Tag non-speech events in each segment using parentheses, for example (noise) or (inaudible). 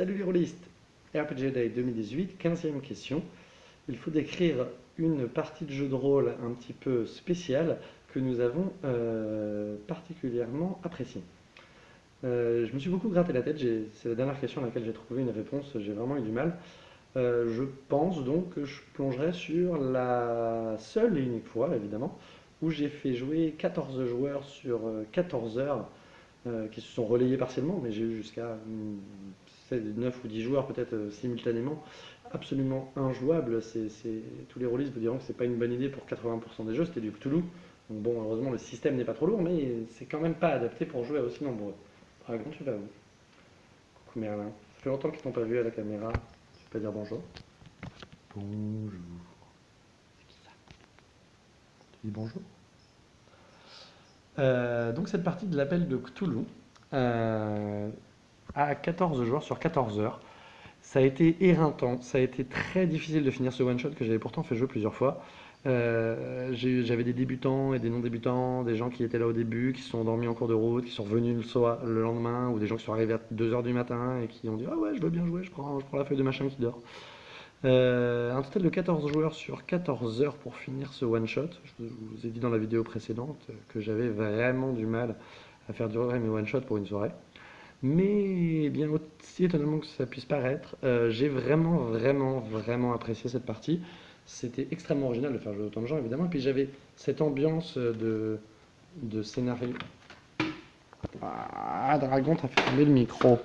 Salut les rôlistes RPG Day 2018, 15e question. Il faut décrire une partie de jeu de rôle un petit peu spéciale que nous avons euh, particulièrement appréciée. Euh, je me suis beaucoup gratté la tête, c'est la dernière question à laquelle j'ai trouvé une réponse, j'ai vraiment eu du mal. Euh, je pense donc que je plongerai sur la seule et unique fois, évidemment, où j'ai fait jouer 14 joueurs sur 14 heures qui se sont relayés partiellement, mais j'ai eu jusqu'à 9 ou 10 joueurs peut-être euh, simultanément, absolument injouable. C'est, Tous les rôlistes vous diront que c'est pas une bonne idée pour 80% des jeux, c'était du Cthulhu. Donc bon, heureusement le système n'est pas trop lourd, mais c'est quand même pas adapté pour jouer à aussi nombreux. Dragon, tu vas où Coucou Merlin. Ça fait longtemps qu'ils t'ont pas vu à la caméra. Tu peux pas dire bonjour Bonjour. C'est qui ça Tu dis bonjour? Euh, donc cette partie de l'appel de Cthulhu euh, à 14 joueurs sur 14 heures. Ça a été éreintant, ça a été très difficile de finir ce one-shot que j'avais pourtant fait jouer plusieurs fois. Euh, j'avais des débutants et des non-débutants, des gens qui étaient là au début, qui sont endormis en cours de route, qui sont revenus le, soir, le lendemain, ou des gens qui sont arrivés à 2h du matin et qui ont dit « Ah ouais, je veux bien jouer, je prends, je prends la feuille de machin qui dort ». Euh, un total de 14 joueurs sur 14 heures pour finir ce one-shot. Je vous ai dit dans la vidéo précédente que j'avais vraiment du mal à faire durer mes one-shots pour une soirée. Mais bien aussi étonnamment que ça puisse paraître, euh, j'ai vraiment, vraiment, vraiment apprécié cette partie. C'était extrêmement original de faire jouer autant de gens, évidemment. Et puis j'avais cette ambiance de, de scénario. Ah, Dragon, t'as fait tomber le micro.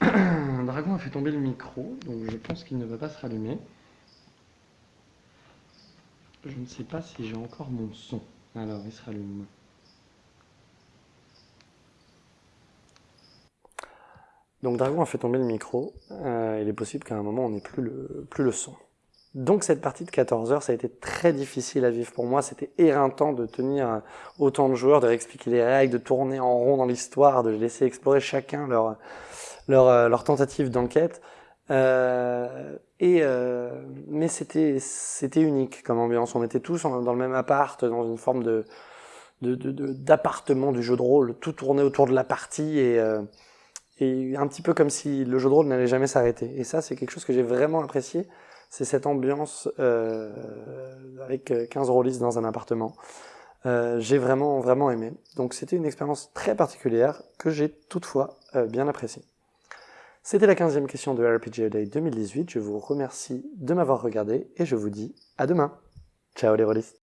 (coughs) dragon a fait tomber le micro, donc je pense qu'il ne va pas se rallumer. Je ne sais pas si j'ai encore mon son. Alors, il se rallume. Donc Dragon a fait tomber le micro. Euh, il est possible qu'à un moment, on n'ait plus le, plus le son. Donc cette partie de 14 heures, ça a été très difficile à vivre pour moi. C'était éreintant de tenir autant de joueurs, de réexpliquer les règles, de tourner en rond dans l'histoire, de laisser explorer chacun leur, leur, euh, tentative d'enquête. Euh, et euh, mais c'était c'était unique comme ambiance. On était tous dans le même appart, dans une forme de d'appartement de, du jeu de rôle. Tout tournait autour de la partie et euh, et un petit peu comme si le jeu de rôle n'allait jamais s'arrêter. Et ça, c'est quelque chose que j'ai vraiment apprécié. C'est cette ambiance euh, avec 15 rôlistes dans un appartement. Euh, j'ai vraiment vraiment aimé. Donc c'était une expérience très particulière que j'ai toutefois euh, bien appréciée. C'était la 15e question de RPG Day 2018. Je vous remercie de m'avoir regardé et je vous dis à demain. Ciao les rôlistes